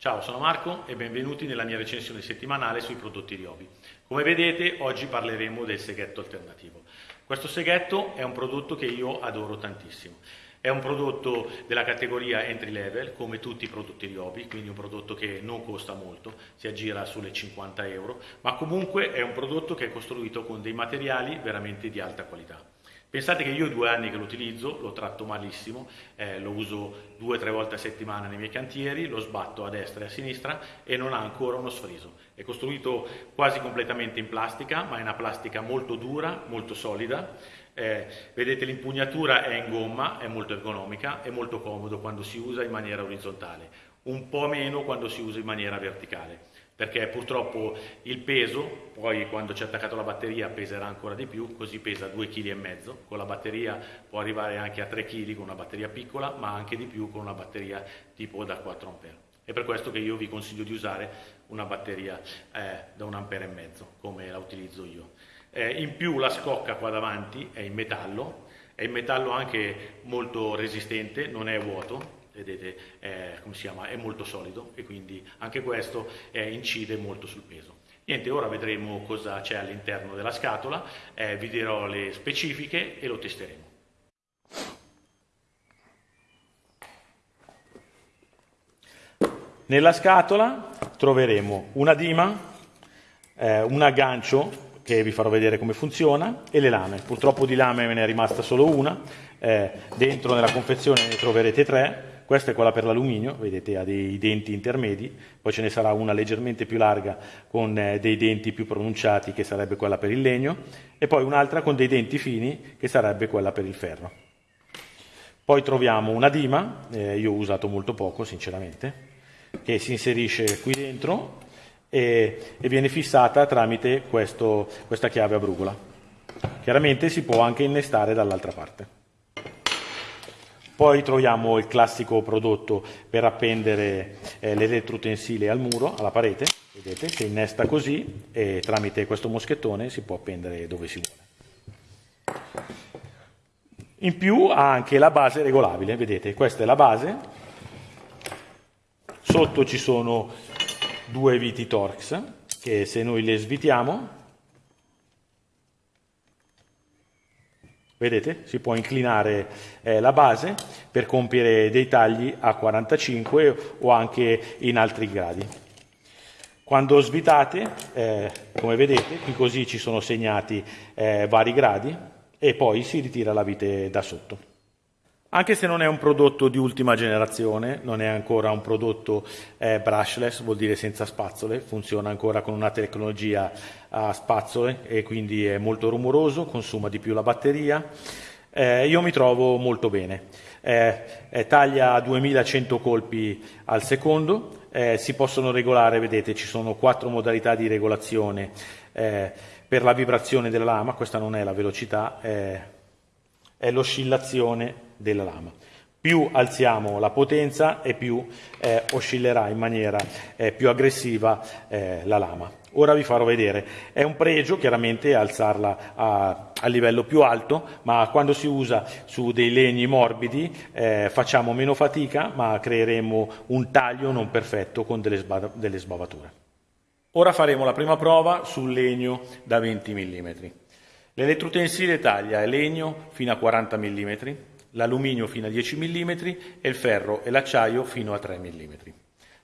Ciao, sono Marco e benvenuti nella mia recensione settimanale sui prodotti Riobi. Come vedete oggi parleremo del seghetto alternativo. Questo seghetto è un prodotto che io adoro tantissimo. È un prodotto della categoria entry level, come tutti i prodotti Riobi, quindi un prodotto che non costa molto, si aggira sulle 50 euro, ma comunque è un prodotto che è costruito con dei materiali veramente di alta qualità. Pensate che io due anni che lo utilizzo, lo tratto malissimo, eh, lo uso due o tre volte a settimana nei miei cantieri, lo sbatto a destra e a sinistra e non ha ancora uno sfriso. È costruito quasi completamente in plastica, ma è una plastica molto dura, molto solida. Eh, vedete l'impugnatura è in gomma, è molto ergonomica, è molto comodo quando si usa in maniera orizzontale, un po' meno quando si usa in maniera verticale perché purtroppo il peso, poi quando c'è attaccato la batteria peserà ancora di più, così pesa 2,5 kg, con la batteria può arrivare anche a 3 kg con una batteria piccola, ma anche di più con una batteria tipo da 4 A. È per questo che io vi consiglio di usare una batteria eh, da 1,5 A, come la utilizzo io. Eh, in più la scocca qua davanti è in metallo, è in metallo anche molto resistente, non è vuoto, vedete eh, come si chiama, è molto solido e quindi anche questo eh, incide molto sul peso. Niente, ora vedremo cosa c'è all'interno della scatola, eh, vi dirò le specifiche e lo testeremo. Nella scatola troveremo una dima, eh, un aggancio che vi farò vedere come funziona e le lame. Purtroppo di lame me ne è rimasta solo una, eh, dentro nella confezione ne troverete tre, questa è quella per l'alluminio, vedete ha dei denti intermedi, poi ce ne sarà una leggermente più larga con eh, dei denti più pronunciati che sarebbe quella per il legno e poi un'altra con dei denti fini che sarebbe quella per il ferro. Poi troviamo una dima, eh, io ho usato molto poco sinceramente, che si inserisce qui dentro e, e viene fissata tramite questo, questa chiave a brugola. Chiaramente si può anche innestare dall'altra parte. Poi troviamo il classico prodotto per appendere eh, l'elettrotensile al muro, alla parete, vedete, che innesta così e tramite questo moschettone si può appendere dove si vuole. In più ha anche la base regolabile, vedete, questa è la base, sotto ci sono due viti Torx che se noi le svitiamo Vedete? Si può inclinare eh, la base per compiere dei tagli a 45 o anche in altri gradi. Quando svitate, eh, come vedete, qui così ci sono segnati eh, vari gradi e poi si ritira la vite da sotto. Anche se non è un prodotto di ultima generazione, non è ancora un prodotto eh, brushless, vuol dire senza spazzole, funziona ancora con una tecnologia a spazzole e quindi è molto rumoroso, consuma di più la batteria. Eh, io mi trovo molto bene. Eh, taglia a 2100 colpi al secondo, eh, si possono regolare, vedete, ci sono quattro modalità di regolazione eh, per la vibrazione della lama, questa non è la velocità, è l'oscillazione della lama. Più alziamo la potenza e più eh, oscillerà in maniera eh, più aggressiva eh, la lama. Ora vi farò vedere, è un pregio chiaramente alzarla a, a livello più alto, ma quando si usa su dei legni morbidi eh, facciamo meno fatica, ma creeremo un taglio non perfetto con delle, sba delle sbavature. Ora faremo la prima prova sul legno da 20 mm. L'elettrotensile taglia legno fino a 40 mm, l'alluminio fino a 10 mm e il ferro e l'acciaio fino a 3 mm.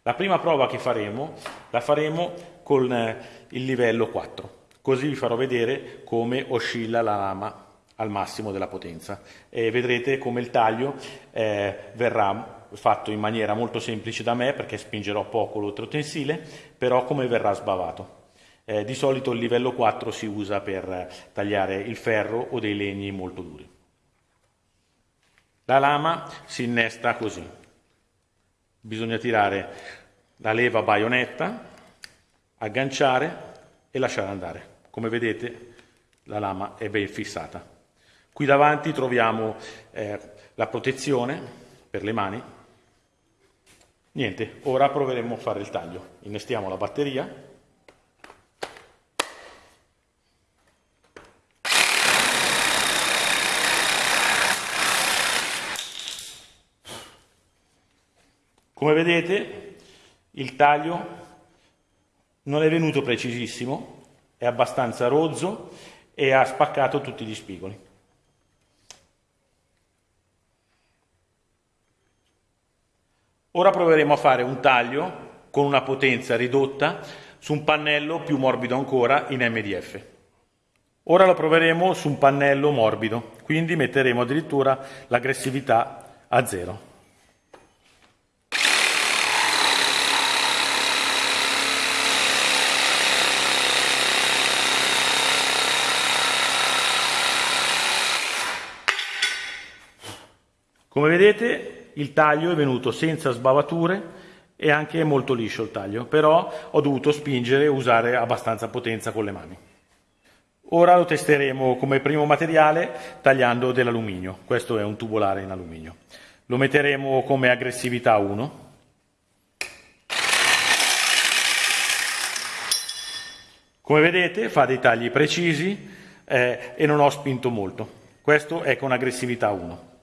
La prima prova che faremo la faremo con eh, il livello 4, così vi farò vedere come oscilla la lama al massimo della potenza e vedrete come il taglio eh, verrà fatto in maniera molto semplice da me perché spingerò poco l'oltrotensile, però come verrà sbavato. Eh, di solito il livello 4 si usa per eh, tagliare il ferro o dei legni molto duri. La lama si innesta così. Bisogna tirare la leva baionetta, agganciare e lasciare andare. Come vedete la lama è ben fissata. Qui davanti troviamo eh, la protezione per le mani. Niente, ora proveremo a fare il taglio. Innestiamo la batteria Come vedete Il taglio non è venuto precisissimo, è abbastanza rozzo e ha spaccato tutti gli spigoli. Ora proveremo a fare un taglio con una potenza ridotta su un pannello più morbido ancora in MDF. Ora lo proveremo su un pannello morbido, quindi metteremo addirittura l'aggressività a zero. Come vedete il taglio è venuto senza sbavature e anche molto liscio il taglio, però ho dovuto spingere e usare abbastanza potenza con le mani. Ora lo testeremo come primo materiale tagliando dell'alluminio, questo è un tubolare in alluminio. Lo metteremo come aggressività 1. Come vedete fa dei tagli precisi eh, e non ho spinto molto. Questo è con aggressività 1.